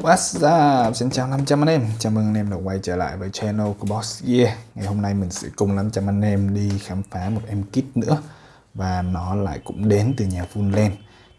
What's up? Xin chào 500 anh em. Chào mừng anh em đã quay trở lại với channel của Boss Gear. Ngày hôm nay mình sẽ cùng 500 anh em đi khám phá một em kit nữa. Và nó lại cũng đến từ nhà Funland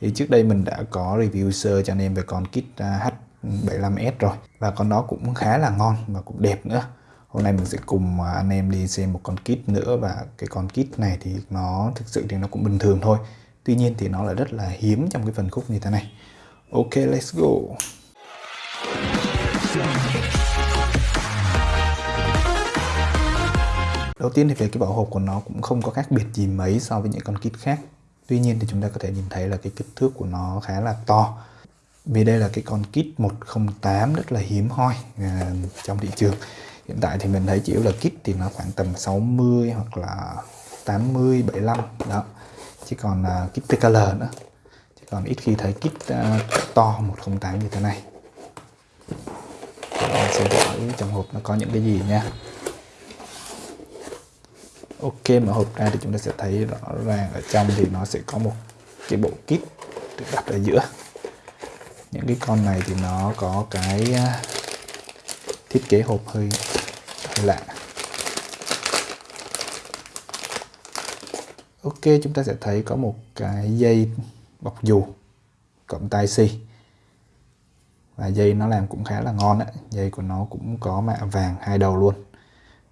Thì trước đây mình đã có review sơ cho anh em về con kit à, H75S rồi. Và con đó cũng khá là ngon và cũng đẹp nữa. Hôm nay mình sẽ cùng à, anh em đi xem một con kit nữa. Và cái con kit này thì nó thực sự thì nó cũng bình thường thôi. Tuy nhiên thì nó lại rất là hiếm trong cái phần khúc như thế này. Ok, let's go. Đầu tiên thì về cái vỏ hộp của nó cũng không có khác biệt gì mấy so với những con kit khác. Tuy nhiên thì chúng ta có thể nhìn thấy là cái kích thước của nó khá là to. Vì đây là cái con kit 108 rất là hiếm hoi à, trong thị trường. Hiện tại thì mình thấy chỉ là kit thì nó khoảng tầm 60 hoặc là 80, 75 đó. Chỉ còn uh, kit TKL nữa. Chỉ còn ít khi thấy kit uh, to 108 như thế này xem sẽ trong hộp nó có những cái gì nha. Ok mở hộp ra thì chúng ta sẽ thấy rõ ràng ở trong thì nó sẽ có một cái bộ kit được đặt ở giữa. Những cái con này thì nó có cái à, thiết kế hộp hơi, hơi lạ. Ok chúng ta sẽ thấy có một cái dây bọc dù cộng tai si và dây nó làm cũng khá là ngon đấy. Dây của nó cũng có mạ vàng hai đầu luôn.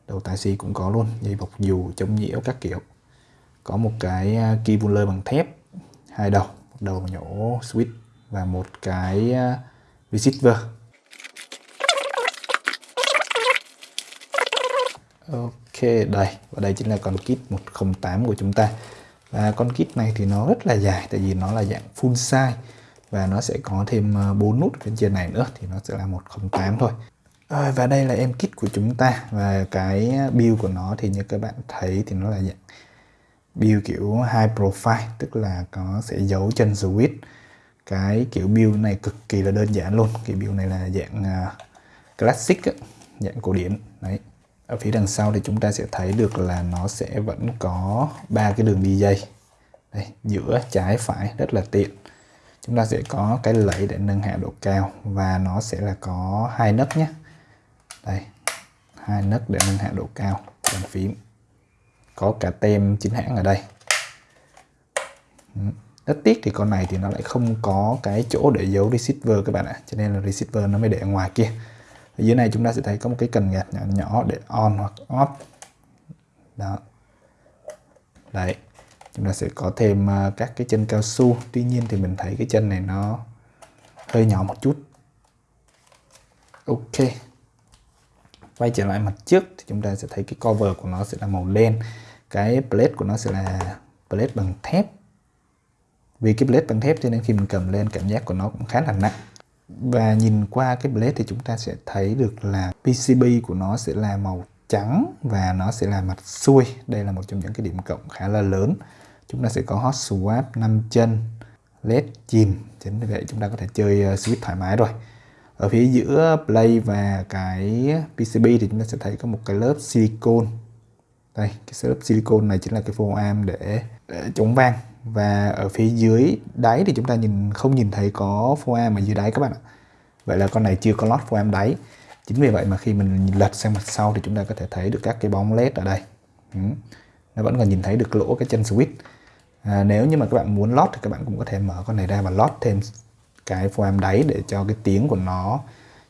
Đầu tai si cũng có luôn. Dây bọc dù chống nhiễu các kiểu. Có một cái à, lơ bằng thép hai đầu. Một đầu nhổ switch và một cái à, receiver. Ok đây. Và đây chính là con kit 108 của chúng ta. Và con kit này thì nó rất là dài tại vì nó là dạng full size và nó sẽ có thêm ờ, 4 nút bên trên này nữa thì nó sẽ là 108 thôi. Rồi và đây là em kit của chúng ta. Và cái ờ, build của nó thì như các bạn thấy thì nó là dạng build kiểu high profile tức là có sẽ giấu chân switch. Cái kiểu build này cực kỳ là đơn giản luôn. Cái build này là dạng uh, classic dạng cổ điển. Đấy. Ở phía đằng sau thì chúng ta sẽ thấy được là nó sẽ vẫn có ba cái đường đi dây. Đây giữa trái phải rất là tiện chúng ta sẽ có cái lẫy để nâng hạ độ cao và nó sẽ là có hai nấc nhé. Đây, hai nấc để nâng hạ độ cao bàn phím. Có cả tem chính hãng ở đây. Rất tiếc thì con này thì nó lại không có cái chỗ để giấu receiver các bạn ạ. Cho nên là receiver nó mới để ngoài kia. Ở dưới này chúng ta sẽ thấy có một cái cần gạt nhỏ nhỏ để on hoặc off. Đó. Đấy chúng ta sẽ có thêm à, các cái chân cao su. Tuy nhiên thì mình thấy cái chân này nó hơi nhỏ một chút. Ok. Quay trở lại mặt trước thì chúng ta sẽ thấy cái cover của nó sẽ là màu đen. Cái plate của nó sẽ là plate bằng thép. Vì cái plate bằng thép cho nên khi mình cầm lên cảm giác của nó cũng khá là nặng. Và nhìn qua cái plate thì chúng ta sẽ thấy được là PCB của nó sẽ là màu trắng và nó sẽ là mặt xuôi. Đây là một trong những cái điểm cộng khá là lớn chúng ta sẽ có hot swap 5 chân led chìm. Chính vì vậy chúng ta có thể chơi ờ, switch thoải mái rồi. Ở phía giữa play và cái PCB thì chúng ta sẽ thấy có một cái lớp silicon đây cái lớp silicon này chính là cái phô am để, để chống vang. Và ở phía dưới đáy thì chúng ta nhìn không nhìn thấy có phô am ở dưới đáy các bạn ạ. Vậy là con này chưa có lót phô am đáy. Chính vì vậy mà khi mình lật sang mặt sau thì chúng ta có thể thấy được các cái bóng led ở đây. Ừ. nó vẫn còn nhìn thấy được lỗ cái chân switch à, nếu như mà các bạn muốn lót thì các bạn cũng có thể mở con này ra và lót thêm cái foam đáy để cho cái tiếng của nó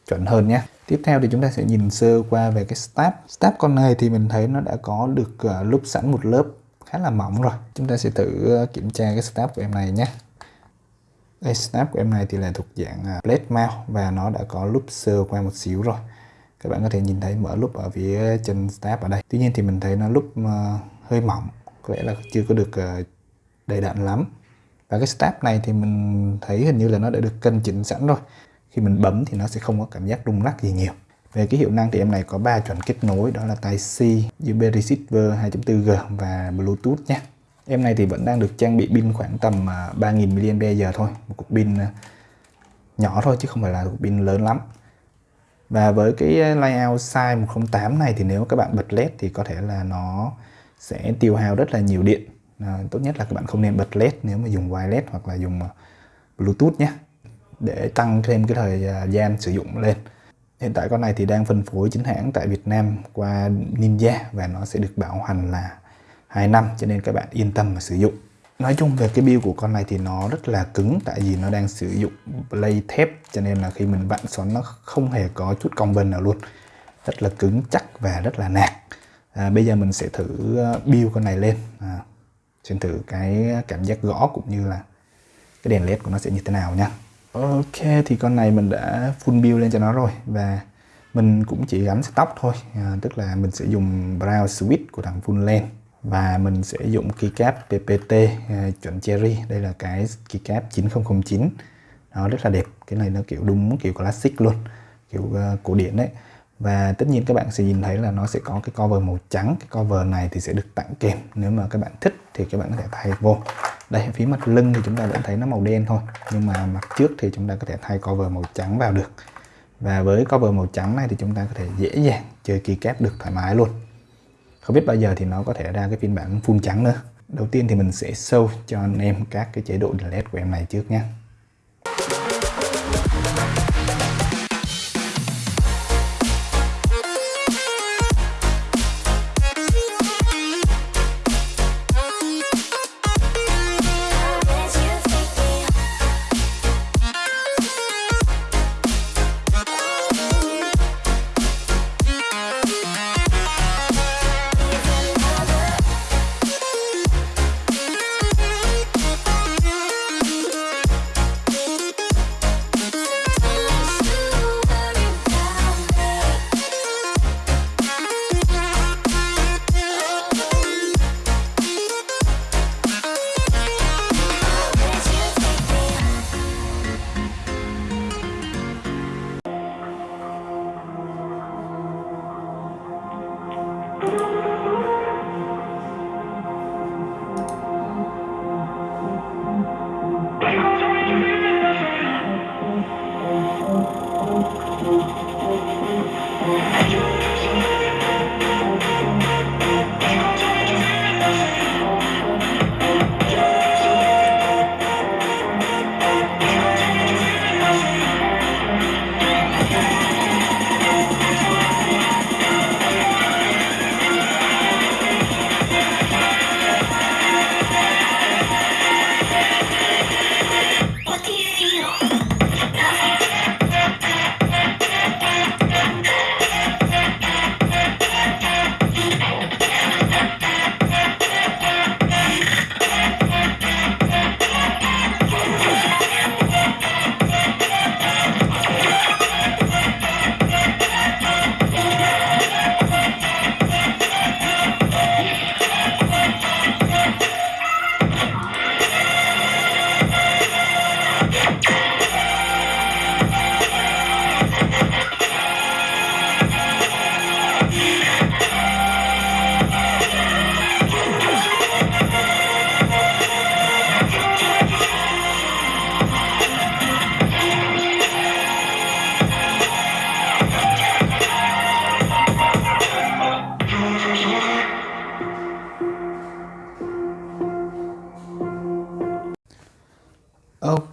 chuẩn hơn nhé. Tiếp theo thì chúng ta sẽ nhìn sơ qua về cái stab. Stab con này thì mình thấy nó đã có được uh, lúc sẵn một lớp khá là mỏng rồi. Chúng ta sẽ thử uh, kiểm tra cái stab của em này nhé. Đây stab của em này thì là thuộc dạng ờ, uh, plate mount và nó đã có lúc sơ qua một xíu rồi. Các bạn có thể nhìn thấy mở lúc ở phía chân stab ở đây. Tuy nhiên thì mình thấy nó lúc uh, hơi mỏng có lẽ là chưa có được uh, đầy đặn lắm. Và cái step này thì mình thấy hình như là nó đã được cân chỉnh sẵn rồi. Khi mình bấm thì nó sẽ không có cảm giác rung lắc gì nhiều. Về cái hiệu năng thì em này có 3 chuẩn kết nối đó là tai C, USB receiver 2.4G và Bluetooth nhé. Em này thì vẫn đang được trang bị pin khoảng tầm 3000 à, mAh thôi một cục pin à, nhỏ thôi chứ không phải là cục pin lớn lắm. Và với cái layout size 108 này thì nếu các bạn bật led thì có thể là nó sẽ tiêu hao rất là nhiều điện à, tốt nhất là các bạn không nên bật led nếu mà dùng wireless hoặc là dùng ờ, bluetooth nhé để tăng thêm cái thời ờ, gian sử dụng lên. Hiện tại con này thì đang phân phối chính hãng tại Việt Nam qua Ninja và nó sẽ được bảo hành là 2 năm cho nên các bạn yên tâm mà sử dụng. Nói chung về cái build của con này thì nó rất là cứng tại vì nó đang sử dụng play thép cho nên là khi mình vặn xoắn nó không hề có chút cong vân nào luôn. Rất là cứng chắc và rất là nạc. À, bây giờ mình sẽ thử ờ, build con này lên. À, xem thử cái cảm giác gõ cũng như là cái đèn led của nó sẽ như thế nào nha. Ok thì con này mình đã full build lên cho nó rồi và mình cũng chỉ gắn stop thôi. À, tức là mình sẽ dùng brown switch của thằng full lens và mình sẽ dùng keycap PPT à, chuẩn cherry. Đây là cái keycap 9009 nó rất là đẹp. Cái này nó kiểu đúng kiểu classic luôn kiểu uh, cổ điển đấy. Và tất nhiên các bạn sẽ nhìn thấy là nó sẽ có cái cover màu trắng. Cái cover này thì sẽ được tặng kèm nếu mà các bạn thích thì các bạn có thể thay vô. Đây, phía mặt lưng thì chúng ta vẫn thấy nó màu đen thôi, nhưng mà mặt trước thì chúng ta có thể thay cover màu trắng vào được. Và với cover màu trắng này thì chúng ta có thể dễ dàng chơi keycap được thoải mái luôn. Không biết bao giờ thì nó có thể ra cái phiên bản full trắng nữa. Đầu tiên thì mình sẽ show cho anh em các cái chế độ delete của em này trước nhé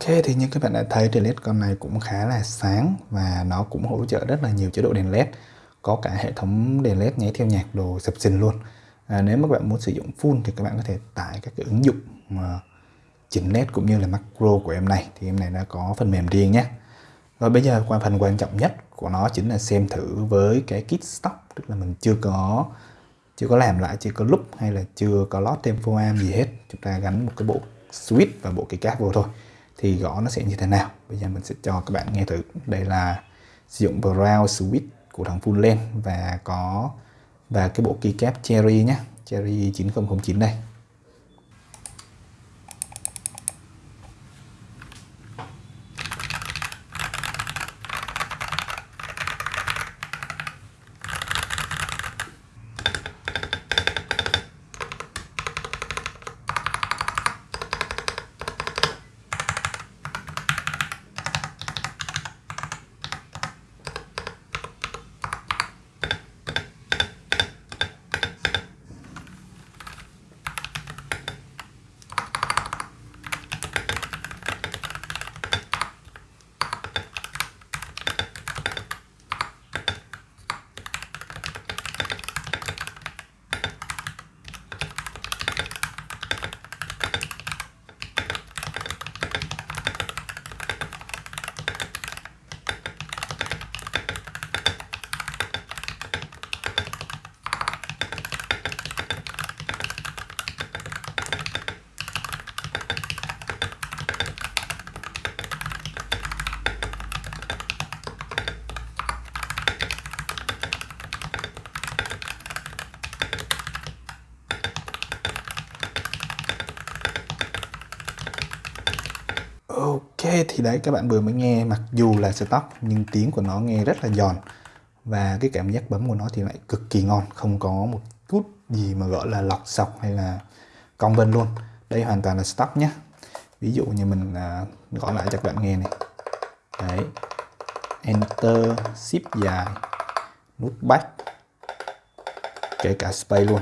Ok thì như các bạn đã thấy thì LED con này cũng khá là sáng và nó cũng hỗ trợ rất là nhiều chế độ đèn LED. Có cả hệ thống đèn LED nháy theo nhạc đồ sập sình luôn. À, nếu mà các bạn muốn sử dụng full thì các bạn có thể tải các cái ứng dụng mà chỉnh LED cũng như là macro của em này. Thì em này nó có phần mềm riêng nhé. Rồi bây giờ qua phần quan trọng nhất của nó chính là xem thử với cái kit stock. Tức là mình chưa có chưa có làm lại chưa có lúc hay là chưa có lót thêm foam gì hết. Chúng ta gắn một cái bộ switch và bộ cây cáp vô thôi thì gõ nó sẽ như thế nào? Bây giờ mình sẽ cho các bạn nghe thử. Đây là sử dụng brown switch của thằng full lens và có, và cái bộ keycap cherry nhé. Cherry 9009 đây. OK thì đấy các bạn vừa mới nghe mặc dù là stock nhưng tiếng của nó nghe rất là giòn. Và cái cảm giác bấm của nó thì lại cực kỳ ngon không có một chút gì mà gọi là lọc sọc hay là cong vân luôn. Đây hoàn toàn là stock nhé. Ví dụ như mình à, gõ lại cho các bạn nghe này. Đấy. Enter shift dài nút back kể cả space luôn.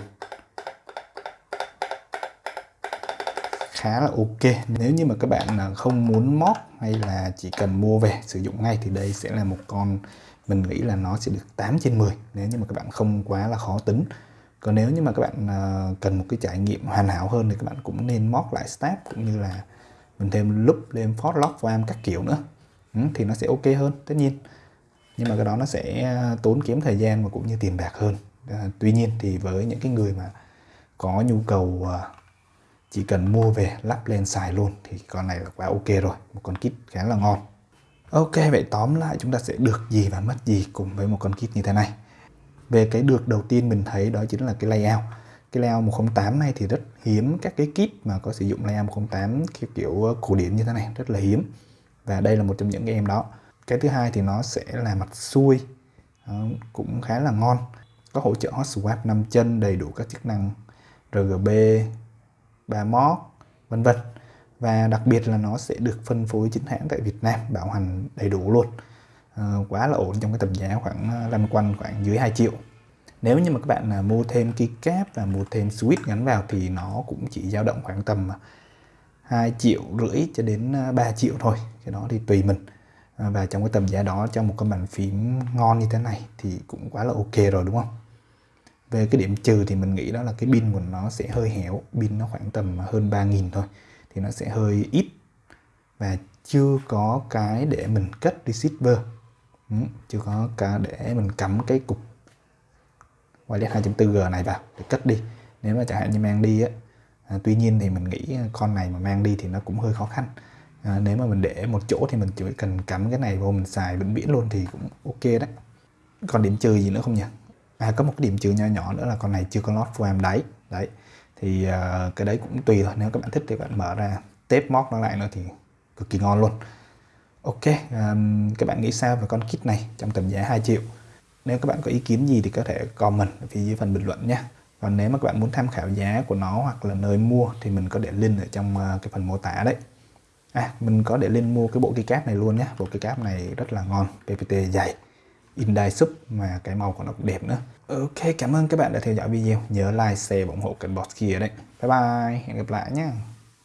Khá là ok. Nếu như mà các bạn không muốn mót hay là chỉ cần mua về sử dụng ngay thì đây sẽ là một con mình nghĩ là nó sẽ được 8 trên 10 nếu như mà các bạn không quá là khó tính. Còn nếu như mà các bạn à, cần một cái trải nghiệm hoàn hảo hơn thì các bạn cũng nên mót lại step cũng như là mình thêm loop lên phót lock form các kiểu nữa. Ừ, thì nó sẽ ok hơn tất nhiên. Nhưng mà cái đó nó sẽ à, tốn kém thời gian và cũng như tiền bạc hơn. À, tuy nhiên thì với những cái người mà có nhu cầu à, chỉ cần mua về lắp lên xài luôn thì con này là quá ok rồi. Một con kit khá là ngon. Ok vậy tóm lại chúng ta sẽ được gì và mất gì cùng với một con kit như thế này? Về cái được đầu tiên mình thấy đó chính là cái layout. Cái layout 108 này thì rất hiếm các cái kit mà có sử dụng layout 108 kiểu, kiểu ờ, cổ điển như thế này. Rất là hiếm. Và đây là một trong những cái em đó. Cái thứ hai thì nó sẽ là mặt xuôi đó, cũng khá là ngon. Có hỗ trợ hot swap 5 chân đầy đủ các chức năng RGB và mod vân vân. Và đặc biệt là nó sẽ được phân phối chính hãng tại Việt Nam bảo hành đầy đủ luôn. À, quá là ổn trong cái tầm giá khoảng ờ, lăn quanh khoảng dưới 2 triệu. Nếu như mà các bạn là mua thêm keycap và mua thêm switch gắn vào thì nó cũng chỉ dao động khoảng tầm à, 2 triệu rưỡi cho đến à, 3 triệu thôi. Cái đó thì tùy mình. Ờ, và trong cái tầm giá đó cho một con bàn phím ngon như thế này thì cũng quá là ok rồi đúng không? Về cái điểm trừ thì mình nghĩ đó là cái pin của nó sẽ hơi héo. Pin nó khoảng tầm hơn 3.000 thôi. Thì nó sẽ hơi ít. Và chưa có cái để mình cất receiver ừ, chưa có cái để mình cắm cái cục wireless 2.4G này vào để cất đi. Nếu mà chẳng hạn như mang đi á à, tuy nhiên thì mình nghĩ con này mà mang đi thì nó cũng hơi khó khăn. À, nếu mà mình để một chỗ thì mình chỉ cần cắm cái này vô mình xài vĩnh viễn luôn thì cũng ok đấy. Còn điểm trừ gì nữa không nhỉ? À có một cái điểm trừ nhỏ nhỏ nữa là con này chưa có lót foam đáy. Đấy. Thì uh, cái đấy cũng tùy thôi. Nếu các bạn thích thì bạn mở ra tép móc nó lại nữa thì cực kỳ ngon luôn. Ok um, các bạn nghĩ sao về con kit này trong tầm giá 2 triệu? Nếu các bạn có ý kiến gì thì có thể comment ở phía dưới phần bình luận nhé. Còn nếu mà các bạn muốn tham khảo giá của nó hoặc là nơi mua thì mình có để link ở trong à, cái phần mô tả đấy. À mình có để link mua cái bộ keycap này luôn nhé. Bộ keycap này rất là ngon PPT dày. Indie Sub mà cái màu của nó cũng đẹp nữa. Ok, cảm ơn các bạn đã theo dõi video. Nhớ like, share và ủng hộ kênh boss kia đấy. Bye bye, hẹn gặp lại nhé